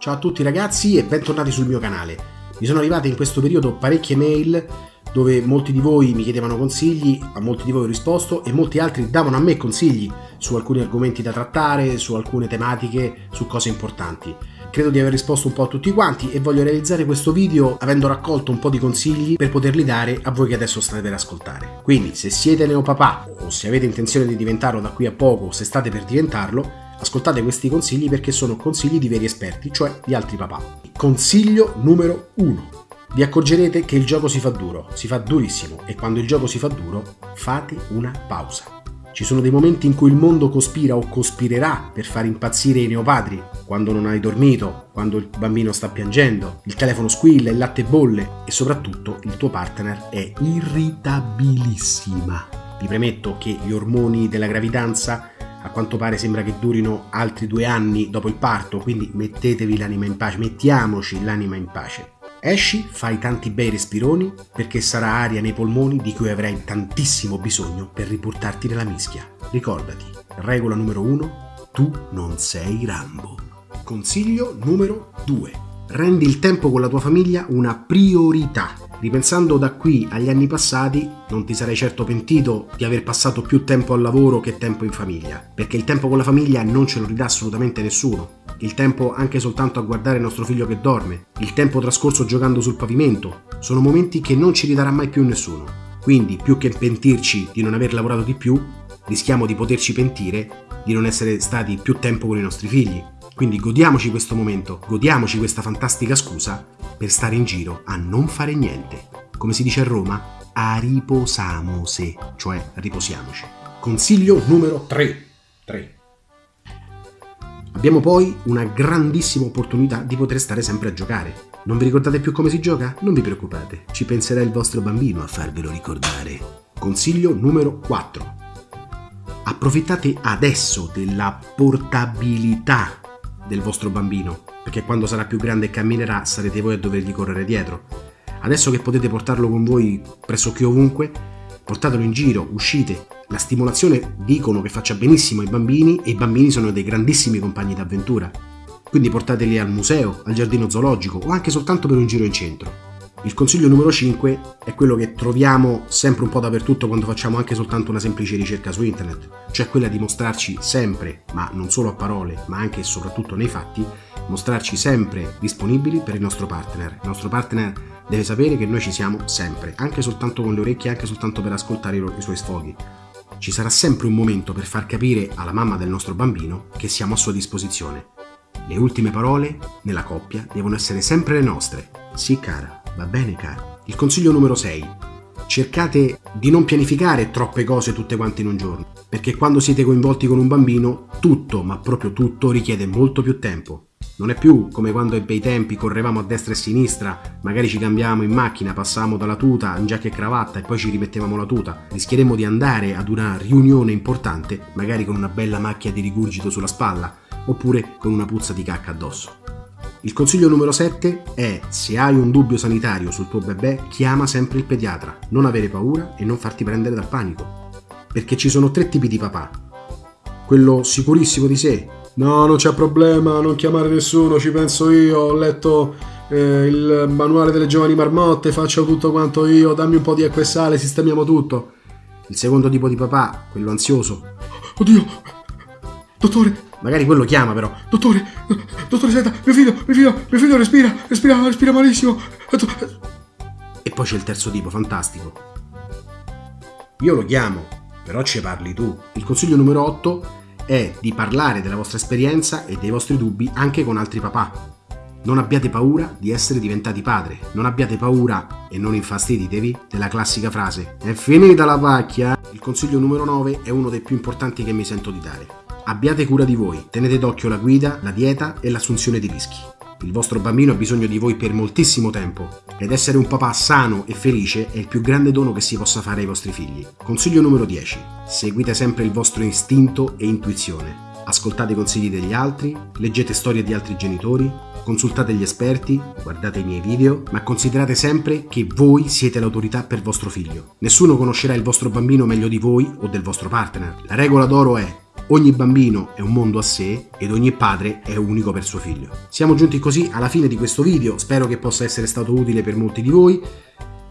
Ciao a tutti ragazzi e bentornati sul mio canale. Mi sono arrivate in questo periodo parecchie mail dove molti di voi mi chiedevano consigli, a molti di voi ho risposto e molti altri davano a me consigli su alcuni argomenti da trattare, su alcune tematiche, su cose importanti. Credo di aver risposto un po' a tutti quanti e voglio realizzare questo video avendo raccolto un po' di consigli per poterli dare a voi che adesso state per ascoltare. Quindi se siete neopapà o se avete intenzione di diventarlo da qui a poco o se state per diventarlo, Ascoltate questi consigli perché sono consigli di veri esperti, cioè di altri papà. Consiglio numero 1. Vi accorgerete che il gioco si fa duro, si fa durissimo e quando il gioco si fa duro fate una pausa. Ci sono dei momenti in cui il mondo cospira o cospirerà per far impazzire i neopadri, quando non hai dormito, quando il bambino sta piangendo, il telefono squilla, il latte bolle e soprattutto il tuo partner è irritabilissima. Vi premetto che gli ormoni della gravidanza a quanto pare sembra che durino altri due anni dopo il parto, quindi mettetevi l'anima in pace, mettiamoci l'anima in pace. Esci, fai tanti bei respironi perché sarà aria nei polmoni di cui avrai tantissimo bisogno per riportarti nella mischia. Ricordati, regola numero uno, tu non sei Rambo. Consiglio numero 2. Rendi il tempo con la tua famiglia una priorità. Ripensando da qui agli anni passati, non ti sarei certo pentito di aver passato più tempo al lavoro che tempo in famiglia, perché il tempo con la famiglia non ce lo ridà assolutamente nessuno. Il tempo anche soltanto a guardare il nostro figlio che dorme, il tempo trascorso giocando sul pavimento, sono momenti che non ci ridarà mai più nessuno. Quindi, più che pentirci di non aver lavorato di più, rischiamo di poterci pentire di non essere stati più tempo con i nostri figli, quindi godiamoci questo momento, godiamoci questa fantastica scusa per stare in giro a non fare niente. Come si dice a Roma, a riposamose, cioè riposiamoci. Consiglio numero 3. 3. Abbiamo poi una grandissima opportunità di poter stare sempre a giocare. Non vi ricordate più come si gioca? Non vi preoccupate, ci penserà il vostro bambino a farvelo ricordare. Consiglio numero 4. Approfittate adesso della portabilità del vostro bambino, perché quando sarà più grande e camminerà sarete voi a dovergli correre dietro. Adesso che potete portarlo con voi pressoché ovunque, portatelo in giro, uscite. La stimolazione dicono che faccia benissimo ai bambini e i bambini sono dei grandissimi compagni d'avventura. Quindi portateli al museo, al giardino zoologico o anche soltanto per un giro in centro. Il consiglio numero 5 è quello che troviamo sempre un po' dappertutto quando facciamo anche soltanto una semplice ricerca su internet, cioè quella di mostrarci sempre, ma non solo a parole, ma anche e soprattutto nei fatti, mostrarci sempre disponibili per il nostro partner. Il nostro partner deve sapere che noi ci siamo sempre, anche soltanto con le orecchie, anche soltanto per ascoltare i, suoi sfoghi. Ci sarà sempre un momento per far capire alla mamma del nostro bambino che siamo a sua disposizione. Le ultime parole nella coppia devono essere sempre le nostre. Sì, cara, Va bene, caro. Il consiglio numero 6. Cercate di non pianificare troppe cose tutte quante in un giorno, perché quando siete coinvolti con un bambino, tutto, ma proprio tutto, richiede molto più tempo. Non è più come quando ai bei tempi correvamo a destra e a sinistra, magari ci cambiavamo in macchina, passavamo dalla tuta in giacca e cravatta e poi ci rimettevamo la tuta. Rischieremo di andare ad una riunione importante, magari con una bella macchia di rigurgito sulla spalla, oppure con una puzza di cacca addosso. Il consiglio numero 7 è se hai un dubbio sanitario sul tuo bebè chiama sempre il pediatra, non avere paura e non farti prendere dal panico. Perché ci sono tre tipi di papà. Quello sicurissimo di sé. No, non c'è problema, non chiamare nessuno, ci penso io, ho letto eh, il manuale delle giovani marmotte, faccio tutto quanto io, dammi un po' di acqua e sale, sistemiamo tutto. Il secondo tipo di papà, quello ansioso. Oddio, dottore, Magari quello chiama però. Dottore, dottore, senta, mio figlio, mio figlio, mio figlio respira, respira, respira malissimo. E poi c'è il terzo tipo, fantastico. Io lo chiamo, però ci parli tu. Il consiglio numero 8 è di parlare della vostra esperienza e dei vostri dubbi anche con altri papà. Non abbiate paura di essere diventati padre, non abbiate paura e non infastiditevi della classica frase è finita la pacchia. Il consiglio numero 9 è uno dei più importanti che mi sento di dare. Abbiate cura di voi, tenete d'occhio la guida, la dieta e l'assunzione di rischi. Il vostro bambino ha bisogno di voi per moltissimo tempo ed essere un papà sano e felice è il più grande dono che si possa fare ai vostri figli. Consiglio numero 10. Seguite sempre il vostro istinto e intuizione. Ascoltate i consigli degli altri, leggete storie di altri genitori, consultate gli esperti, guardate i miei video, ma considerate sempre che voi siete l'autorità per vostro figlio. Nessuno conoscerà il vostro bambino meglio di voi o del vostro partner. La regola d'oro è Ogni bambino è un mondo a sé ed ogni padre è unico per suo figlio. Siamo giunti così alla fine di questo video, spero che possa essere stato utile per molti di voi.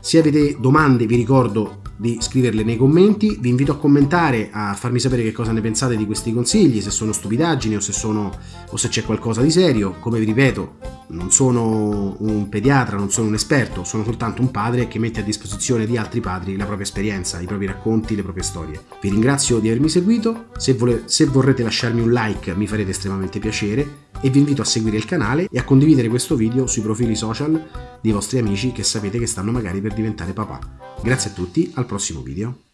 Se avete domande vi ricordo di scriverle nei commenti, vi invito a commentare, a farmi sapere che cosa ne pensate di questi consigli, se sono stupidaggini o se, sono, o se c'è qualcosa di serio. Come vi ripeto, non sono un pediatra, non sono un esperto, sono soltanto un padre che mette a disposizione di altri padri la propria esperienza, i propri racconti, le proprie storie. Vi ringrazio di avermi seguito, se, vole, se vorrete lasciarmi un like mi farete estremamente piacere e vi invito a seguire il canale e a condividere questo video sui profili social dei vostri amici che sapete che stanno magari per diventare papà. Grazie a tutti, al prossimo video.